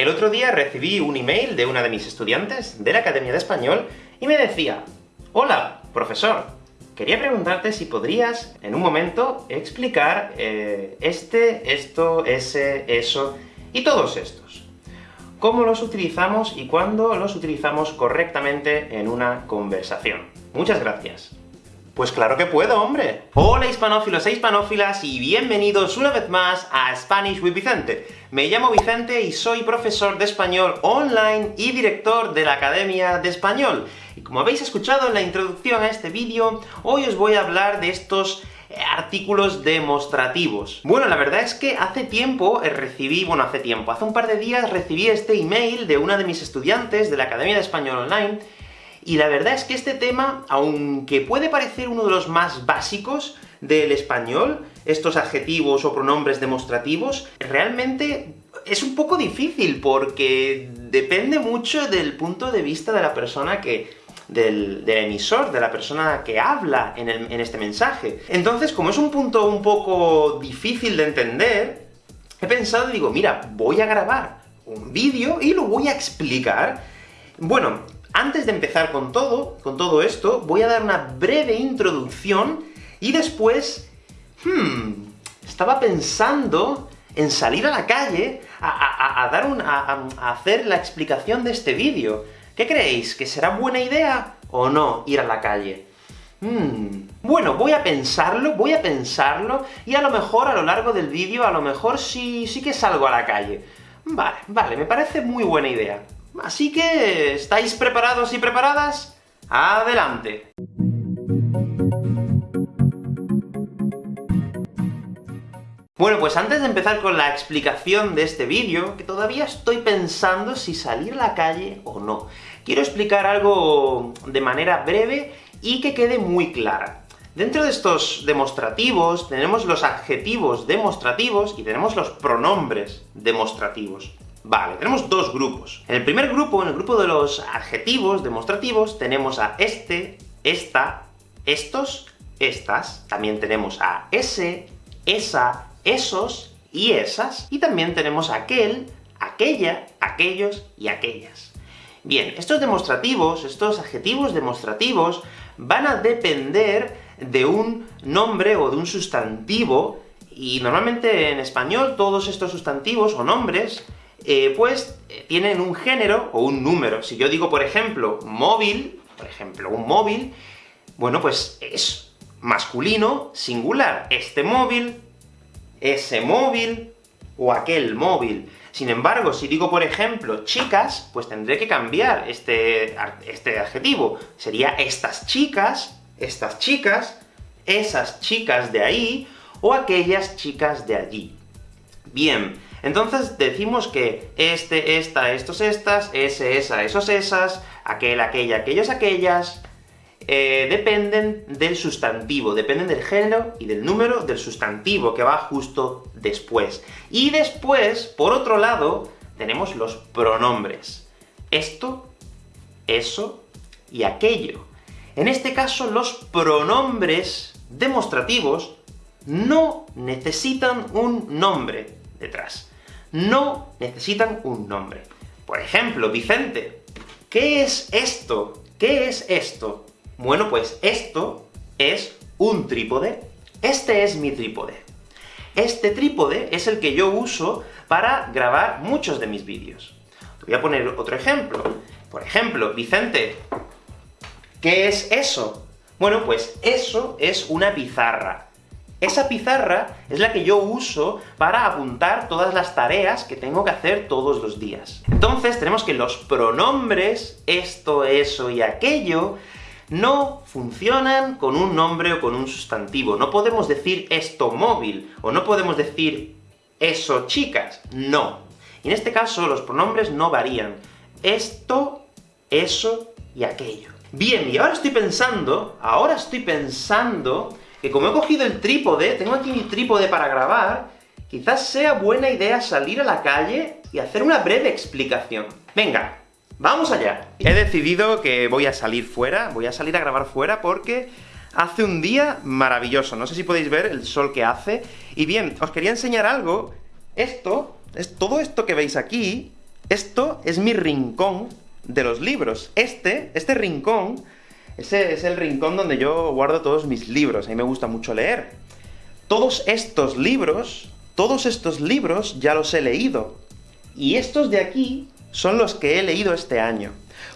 El otro día recibí un email de una de mis estudiantes de la Academia de Español, y me decía, Hola, profesor, quería preguntarte si podrías, en un momento, explicar eh, este, esto, ese, eso, y todos estos. ¿Cómo los utilizamos y cuándo los utilizamos correctamente en una conversación? Muchas gracias. Pues claro que puedo, hombre. Hola hispanófilos e hispanófilas, y bienvenidos una vez más a Spanish with Vicente. Me llamo Vicente y soy profesor de español online y director de la Academia de Español. Y como habéis escuchado en la introducción a este vídeo, hoy os voy a hablar de estos eh, artículos demostrativos. Bueno, la verdad es que hace tiempo eh, recibí, bueno, hace tiempo, hace un par de días recibí este email de una de mis estudiantes de la Academia de Español Online, y la verdad es que este tema, aunque puede parecer uno de los más básicos del español, estos adjetivos o pronombres demostrativos, realmente es un poco difícil, porque depende mucho del punto de vista de la persona que, del, emisor, de la persona que habla en, en, este mensaje. Entonces, como es un punto un poco difícil de entender, he pensado, digo, mira, voy a grabar un vídeo y lo voy a explicar. Bueno, antes de empezar con todo, con todo esto, voy a dar una breve introducción, y después... Hmm, estaba pensando en salir a la calle a, dar a, hacer la explicación de este vídeo. ¿Qué creéis? ¿Que será buena idea o no ir a la calle? Hmm, bueno, voy a pensarlo, voy a pensarlo, y a lo mejor a lo largo del vídeo, a lo mejor sí, sí que salgo a la calle. Vale, vale, me parece muy buena idea. Así que, ¿estáis preparados y preparadas? ¡Adelante! Bueno, pues antes de empezar con la explicación de este vídeo, que todavía estoy pensando si salir a la calle o no, quiero explicar algo de manera breve y que quede muy clara. Dentro de estos demostrativos, tenemos los adjetivos demostrativos y tenemos los pronombres demostrativos. Vale, tenemos dos grupos. En el primer grupo, en el grupo de los adjetivos demostrativos, tenemos a este, esta, estos, estas. También tenemos a ese, esa, esos y esas. Y también tenemos aquel, aquella, aquellos y aquellas. Bien, estos demostrativos, estos adjetivos demostrativos, van a depender de un nombre o de un sustantivo, y normalmente en español todos estos sustantivos o nombres eh, pues eh, tienen un género o un número. Si yo digo, por ejemplo, móvil, por ejemplo, un móvil, bueno, pues es masculino, singular. Este móvil, ese móvil, o aquel móvil. Sin embargo, si digo, por ejemplo, chicas, pues tendré que cambiar este, este adjetivo. Sería estas chicas, estas chicas, esas chicas de ahí, o aquellas chicas de allí. Bien, entonces decimos que este, esta, estos, estas, ese, esa, esos, esas, aquel, aquella, aquellos, aquellas, eh, dependen del sustantivo, dependen del género y del número del sustantivo que va justo después. Y después, por otro lado, tenemos los pronombres. Esto, eso y aquello. En este caso, los pronombres demostrativos no necesitan un nombre detrás no necesitan un nombre. Por ejemplo, Vicente, ¿qué es esto? ¿Qué es esto? Bueno, pues esto es un trípode. Este es mi trípode. Este trípode es el que yo uso para grabar muchos de mis vídeos. Te voy a poner otro ejemplo. Por ejemplo, Vicente, ¿qué es eso? Bueno, pues eso es una pizarra. Esa pizarra es la que yo uso para apuntar todas las tareas que tengo que hacer todos los días. Entonces, tenemos que los pronombres, esto, eso y aquello, no funcionan con un nombre o con un sustantivo. No podemos decir esto móvil, o no podemos decir eso chicas. No. Y en este caso, los pronombres no varían. Esto, eso y aquello. Bien, y ahora estoy pensando, ahora estoy pensando que como he cogido el trípode, tengo aquí mi trípode para grabar, quizás sea buena idea salir a la calle y hacer una breve explicación. Venga, ¡vamos allá! He decidido que voy a salir fuera, voy a salir a grabar fuera porque hace un día maravilloso. No sé si podéis ver el sol que hace. Y bien, os quería enseñar algo. Esto, es todo esto que veis aquí, Esto es mi rincón de los libros. Este, este rincón, ese es el rincón donde yo guardo todos mis libros, a mí me gusta mucho leer. Todos estos libros, todos estos libros ya los he leído, y estos de aquí son los que he leído este año.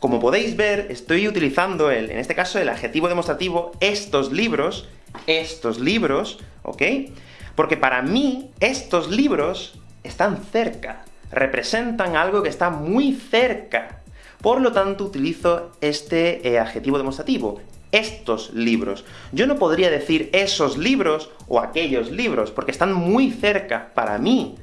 Como podéis ver, estoy utilizando, el, en este caso, el adjetivo demostrativo estos libros, estos libros, ¿ok? Porque para mí, estos libros están cerca, representan algo que está muy cerca. Por lo tanto, utilizo este eh, adjetivo demostrativo, estos libros. Yo no podría decir esos libros o aquellos libros, porque están muy cerca para mí.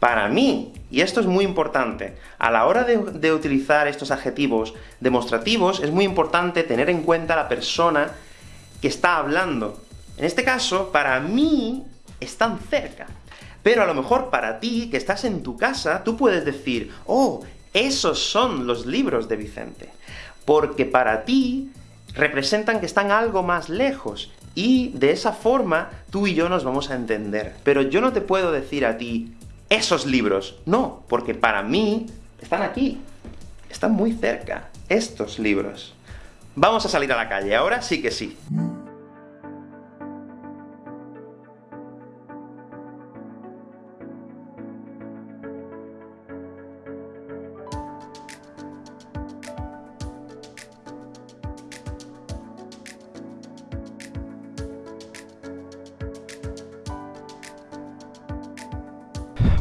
Para mí. Y esto es muy importante. A la hora de, de utilizar estos adjetivos demostrativos, es muy importante tener en cuenta la persona que está hablando. En este caso, para mí, están cerca. Pero a lo mejor para ti, que estás en tu casa, tú puedes decir, ¡Oh, esos son los libros de Vicente! Porque para ti, representan que están algo más lejos, y de esa forma, tú y yo nos vamos a entender. Pero yo no te puedo decir a ti, esos libros. No, porque para mí, están aquí. Están muy cerca, estos libros. Vamos a salir a la calle, ahora sí que sí.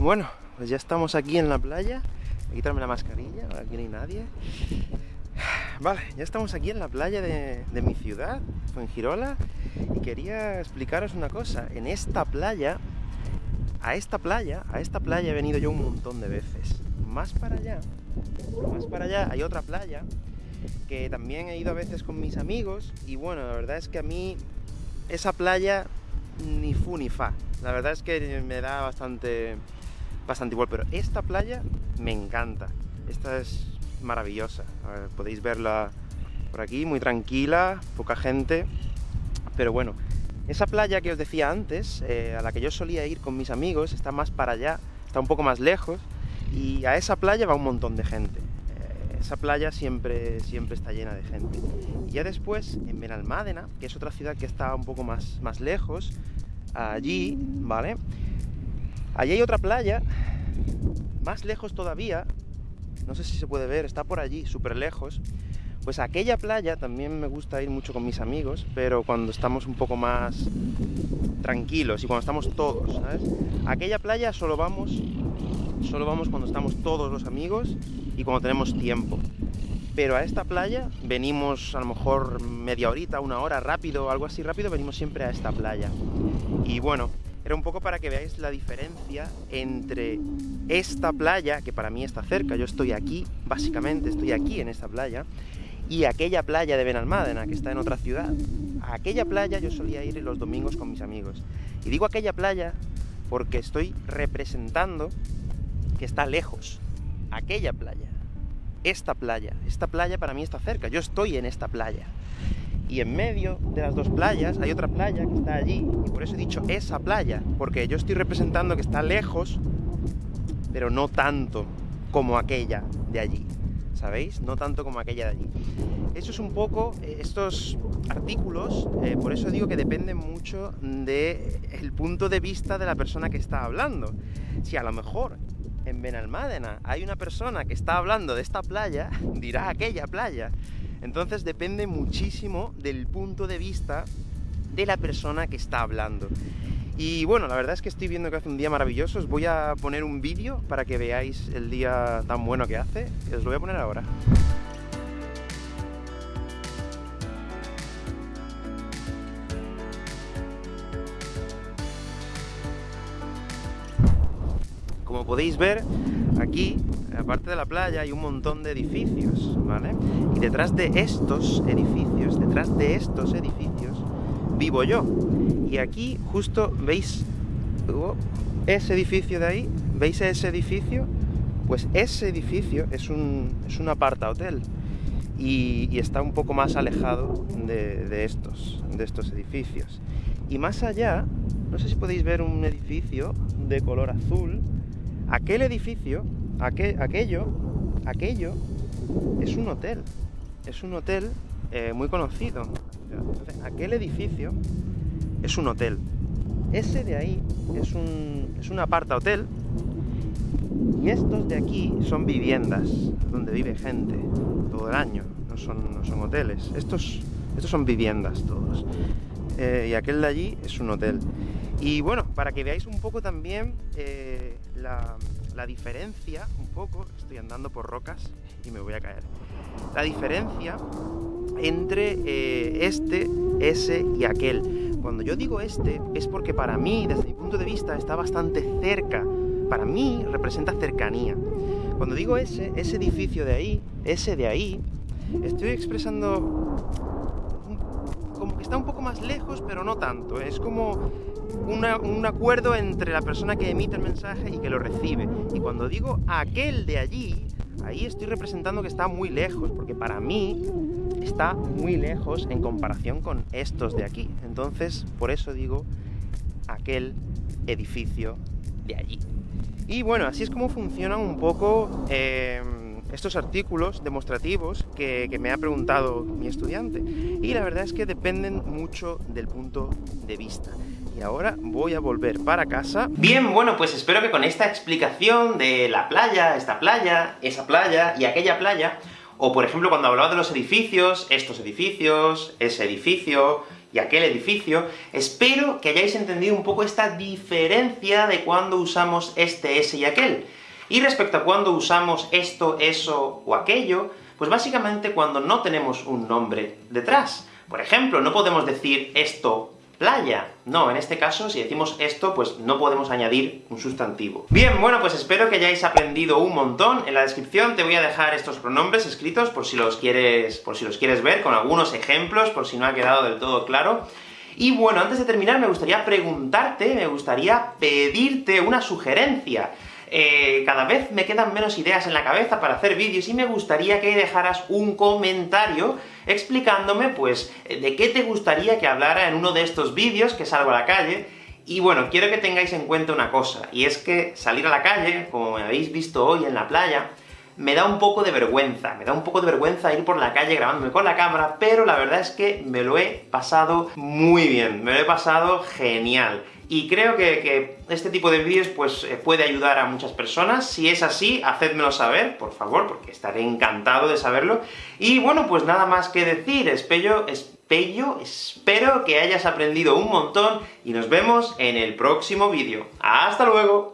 Bueno, pues ya estamos aquí en la playa. Voy a quitarme la mascarilla, aquí no hay nadie. Vale, ya estamos aquí en la playa de, mi ciudad, Fuengirola, y quería explicaros una cosa. En esta playa, a esta playa, a esta playa he venido yo un montón de veces. Más para allá, más para allá hay otra playa, que también he ido a veces con mis amigos, y bueno, la verdad es que a mí esa playa ni fu ni fa. La verdad es que me da bastante bastante igual, pero esta playa me encanta. Esta es maravillosa. podéis verla por aquí, muy tranquila, poca gente, pero bueno. Esa playa que os decía antes, eh, a la que yo solía ir con mis amigos, está más para allá, está un poco más lejos, y a esa playa va un montón de gente. Eh, esa playa siempre, siempre está llena de gente. Y ya después, en Benalmádena, que es otra ciudad que está un poco más, más lejos, allí, ¿vale? Allí hay otra playa, más lejos todavía, no sé si se puede ver, está por allí, súper lejos, pues aquella playa también me gusta ir mucho con mis amigos, pero cuando estamos un poco más tranquilos y cuando estamos todos, ¿sabes? Aquella playa solo vamos, solo vamos cuando estamos todos los amigos y cuando tenemos tiempo. Pero a esta playa venimos a lo mejor media horita, una hora, rápido, algo así rápido, venimos siempre a esta playa. Y bueno, un poco para que veáis la diferencia entre esta playa, que para mí está cerca, yo estoy aquí, básicamente estoy aquí en esta playa, y aquella playa de Benalmádena, que está en otra ciudad. A aquella playa yo solía ir los domingos con mis amigos. Y digo aquella playa porque estoy representando que está lejos. Aquella playa. Esta playa. Esta playa para mí está cerca. Yo estoy en esta playa y en medio de las dos playas hay otra playa que está allí, y por eso he dicho esa playa, porque yo estoy representando que está lejos, pero no tanto como aquella de allí, ¿sabéis? No tanto como aquella de allí. Eso es un poco, eh, estos artículos, eh, por eso digo que dependen mucho del punto de vista de la persona que está hablando. Si a lo mejor en Benalmádena hay una persona que está hablando de esta playa, dirá aquella playa. Entonces depende muchísimo del punto de vista de la persona que está hablando. Y bueno, la verdad es que estoy viendo que hace un día maravilloso. Os voy a poner un vídeo para que veáis el día tan bueno que hace. Os lo voy a poner ahora. Como podéis ver, aquí aparte de la playa hay un montón de edificios, ¿vale? Y detrás de estos edificios, detrás de estos edificios, vivo yo. Y aquí justo veis ese edificio de ahí, ¿veis ese edificio? Pues ese edificio es un, es un aparta hotel y, está un poco más alejado de, estos, de estos edificios. Y más allá, no sé si podéis ver un edificio de color azul, aquel edificio aquello, aquello es un hotel. Es un hotel eh, muy conocido. aquel edificio es un hotel. Ese de ahí es un, es un aparta-hotel, y estos de aquí son viviendas, donde vive gente todo el año, no son, no son hoteles. Estos, estos son viviendas todos. Eh, y aquel de allí es un hotel. Y bueno, para que veáis un poco también eh, la, diferencia, un poco, estoy andando por rocas y me voy a caer, la diferencia entre eh, este, ese y aquel. Cuando yo digo este, es porque para mí, desde mi punto de vista, está bastante cerca. Para mí representa cercanía. Cuando digo ese, ese edificio de ahí, ese de ahí, estoy expresando como que está un poco más lejos, pero no tanto. Es como un acuerdo entre la persona que emite el mensaje y que lo recibe. Y cuando digo aquel de allí, ahí estoy representando que está muy lejos, porque para mí está muy lejos en comparación con estos de aquí. Entonces, por eso digo aquel edificio de allí. Y bueno, así es como funcionan un poco em, estos artículos demostrativos que, me ha preguntado mi estudiante. Y la verdad es que dependen mucho del punto de vista. Y ahora voy a volver para casa. Bien, bueno, pues espero que con esta explicación de la playa, esta playa, esa playa y aquella playa, o por ejemplo cuando hablaba de los edificios, estos edificios, ese edificio y aquel edificio, espero que hayáis entendido un poco esta diferencia de cuando usamos este, ese y aquel. Y respecto a cuando usamos esto, eso o aquello, pues básicamente cuando no tenemos un nombre detrás. Por ejemplo, no podemos decir esto playa. No, en este caso, si decimos esto, pues no podemos añadir un sustantivo. Bien, bueno, pues espero que hayáis aprendido un montón. En la descripción te voy a dejar estos pronombres escritos, por si los quieres, por si los quieres ver, con algunos ejemplos, por si no ha quedado del todo claro. Y bueno, antes de terminar me gustaría preguntarte, me gustaría pedirte una sugerencia. Eh, cada vez me quedan menos ideas en la cabeza para hacer vídeos, y me gustaría que dejaras un comentario explicándome, pues, de qué te gustaría que hablara en uno de estos vídeos que salgo a la calle, y bueno, quiero que tengáis en cuenta una cosa, y es que salir a la calle, como me habéis visto hoy en la playa, me da un poco de vergüenza, me da un poco de vergüenza ir por la calle grabándome con la cámara, pero la verdad es que me lo he pasado muy bien, me lo he pasado genial. Y creo que, este tipo de vídeos pues eh, puede ayudar a muchas personas. Si es así, hacedmelo saber, por favor, porque estaré encantado de saberlo. Y bueno, pues nada más que decir, espero que hayas aprendido un montón, y nos vemos en el próximo vídeo. ¡Hasta luego!